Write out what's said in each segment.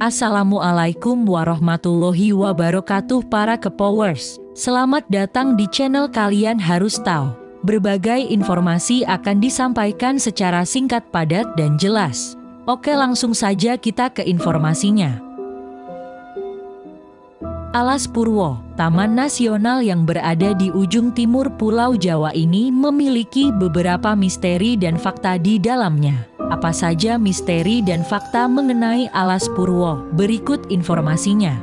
Assalamualaikum warahmatullahi wabarakatuh para kepowers. Selamat datang di channel kalian harus tahu. Berbagai informasi akan disampaikan secara singkat padat dan jelas. Oke langsung saja kita ke informasinya. Alas Purwo, Taman Nasional yang berada di ujung timur Pulau Jawa ini memiliki beberapa misteri dan fakta di dalamnya. Apa saja misteri dan fakta mengenai Alas Purwo? Berikut informasinya.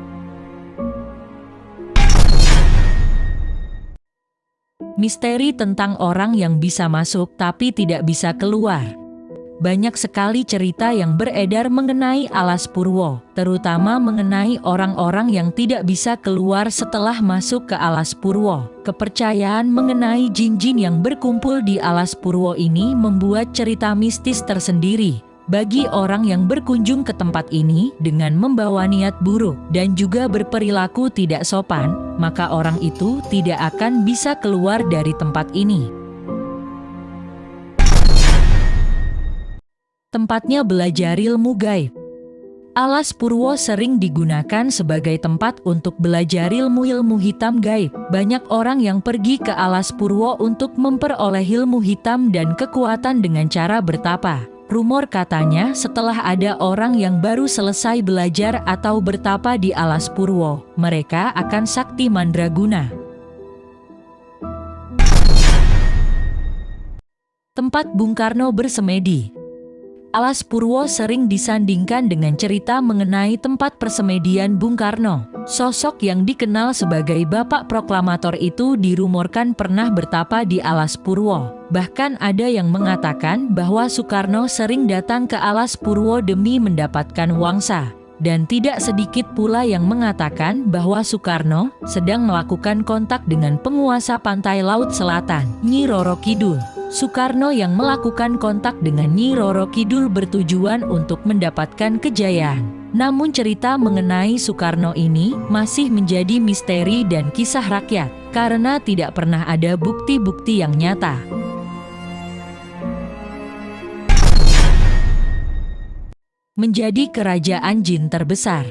Misteri tentang orang yang bisa masuk tapi tidak bisa keluar banyak sekali cerita yang beredar mengenai Alas Purwo, terutama mengenai orang-orang yang tidak bisa keluar setelah masuk ke Alas Purwo. Kepercayaan mengenai jin-jin yang berkumpul di Alas Purwo ini membuat cerita mistis tersendiri. Bagi orang yang berkunjung ke tempat ini dengan membawa niat buruk dan juga berperilaku tidak sopan, maka orang itu tidak akan bisa keluar dari tempat ini. Tempatnya belajar ilmu gaib. Alas Purwo sering digunakan sebagai tempat untuk belajar ilmu-ilmu hitam gaib. Banyak orang yang pergi ke Alas Purwo untuk memperoleh ilmu hitam dan kekuatan dengan cara bertapa. Rumor katanya setelah ada orang yang baru selesai belajar atau bertapa di Alas Purwo, mereka akan sakti mandraguna. Tempat Bung Karno bersemedi Alas Purwo sering disandingkan dengan cerita mengenai tempat persemedian Bung Karno. Sosok yang dikenal sebagai bapak proklamator itu dirumorkan pernah bertapa di Alas Purwo. Bahkan ada yang mengatakan bahwa Soekarno sering datang ke Alas Purwo demi mendapatkan wangsa. Dan tidak sedikit pula yang mengatakan bahwa Soekarno sedang melakukan kontak dengan penguasa pantai Laut Selatan, Nyi Roro Kidul. Soekarno yang melakukan kontak dengan Nyi Roro Kidul bertujuan untuk mendapatkan kejayaan. Namun cerita mengenai Soekarno ini masih menjadi misteri dan kisah rakyat, karena tidak pernah ada bukti-bukti yang nyata. Menjadi kerajaan jin terbesar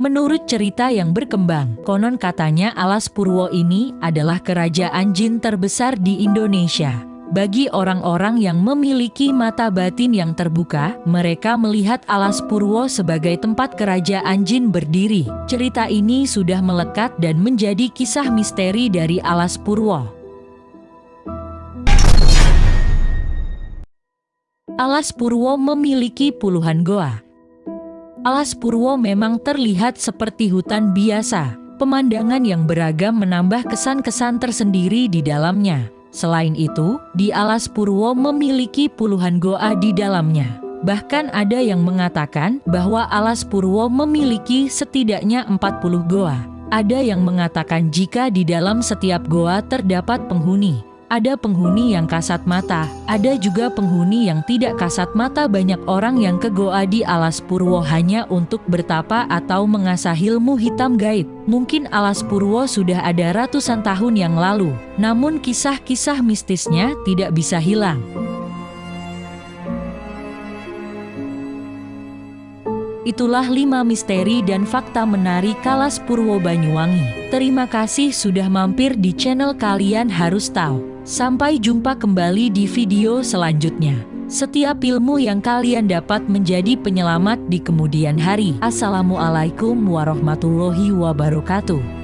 Menurut cerita yang berkembang, konon katanya Alas Purwo ini adalah kerajaan jin terbesar di Indonesia. Bagi orang-orang yang memiliki mata batin yang terbuka, mereka melihat Alas Purwo sebagai tempat kerajaan jin berdiri. Cerita ini sudah melekat dan menjadi kisah misteri dari Alas Purwo. Alas Purwo memiliki puluhan goa. Alas Purwo memang terlihat seperti hutan biasa. Pemandangan yang beragam menambah kesan-kesan tersendiri di dalamnya. Selain itu, di Alas Purwo memiliki puluhan goa di dalamnya. Bahkan ada yang mengatakan bahwa Alas Purwo memiliki setidaknya 40 goa. Ada yang mengatakan jika di dalam setiap goa terdapat penghuni, ada penghuni yang kasat mata, ada juga penghuni yang tidak kasat mata banyak orang yang ke Goa di Alas Purwo hanya untuk bertapa atau mengasah ilmu hitam gaib. Mungkin Alas Purwo sudah ada ratusan tahun yang lalu, namun kisah-kisah mistisnya tidak bisa hilang. Itulah lima misteri dan fakta menarik Kalas Purwo Banyuwangi. Terima kasih sudah mampir di channel kalian harus tahu. Sampai jumpa kembali di video selanjutnya. Setiap ilmu yang kalian dapat menjadi penyelamat di kemudian hari. Assalamualaikum warahmatullahi wabarakatuh.